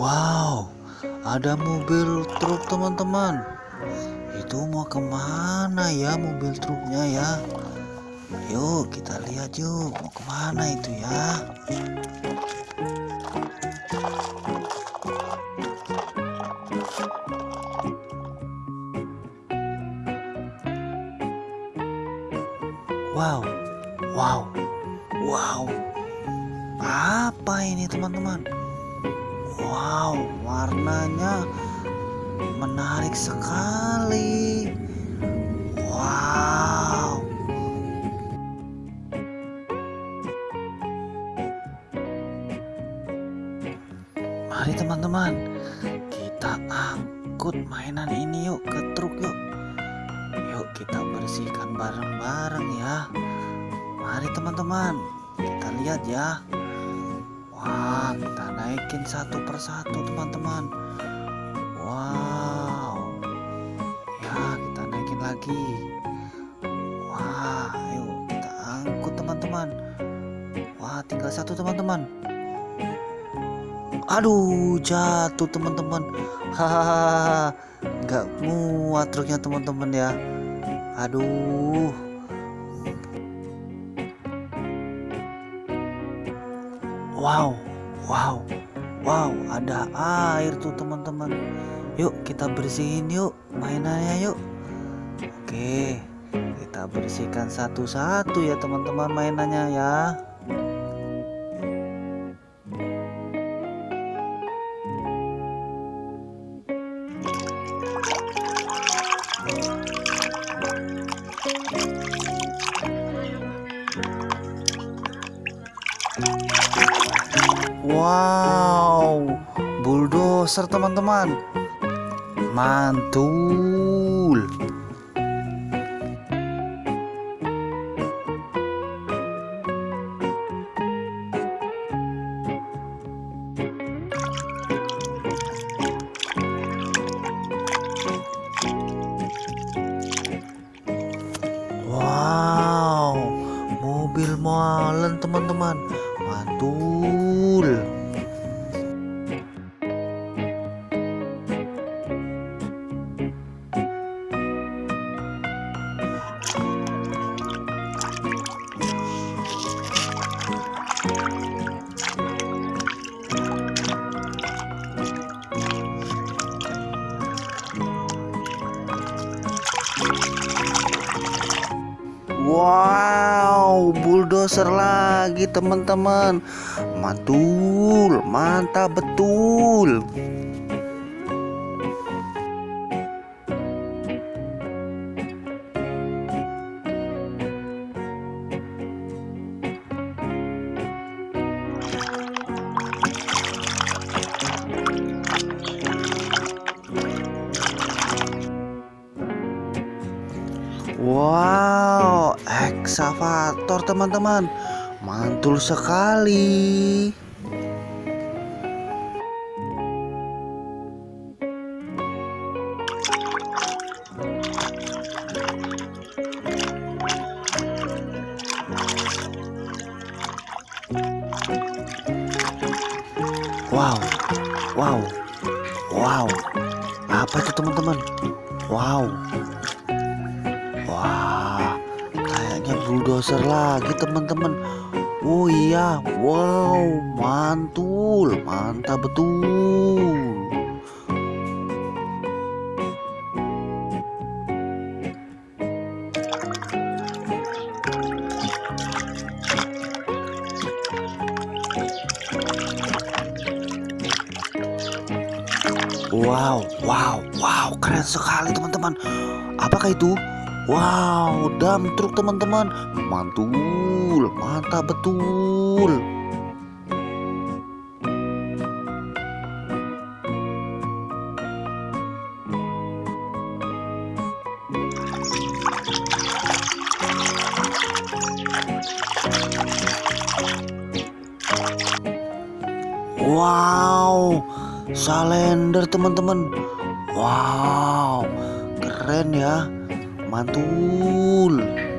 Wow, ada mobil truk teman-teman. Itu mau ke mana ya mobil truknya ya? Yuk kita lihat yuk mau ke mana itu ya? Wow, wow, wow. Apa ini teman-teman? Wow, warnanya menarik sekali. Wow. Mari teman-teman, kita angkut mainan ini yuk ke truk yuk. Yuk kita bersihkan bareng-bareng ya. Mari teman-teman, kita lihat ya. Wah, kita naikin satu persatu teman-teman. Wow. Ya, kita naikin lagi. Wah, ayo kita angkut teman-teman. Wah, tinggal satu teman-teman. Aduh, jatuh teman-teman. Hahaha. Nggak muat truknya teman-teman ya. Aduh. Wow, wow, wow, ada air tuh teman-teman. Yuk kita bersihin yuk mainannya yuk. Oke, kita bersihkan satu-satu ya teman-teman mainannya ya. Wow, bulldozer teman-teman. Mantul. Mantul. Wow, bulldozer lagi teman-teman. Mantul, mantap betul. Eksavator teman-teman. Mantul sekali. Wow, wow, wow. Apa itu teman-teman? Wow, kayaknya bulldozer lagi teman-teman. Oh iya, wow, mantul, mantap betul. Wow, wow, wow, keren sekali teman-teman. Apakah itu? Wow, dam truk teman-teman. Mantul, mantap betul. Wow, salender teman-teman. Wow, keren ya. Mantul.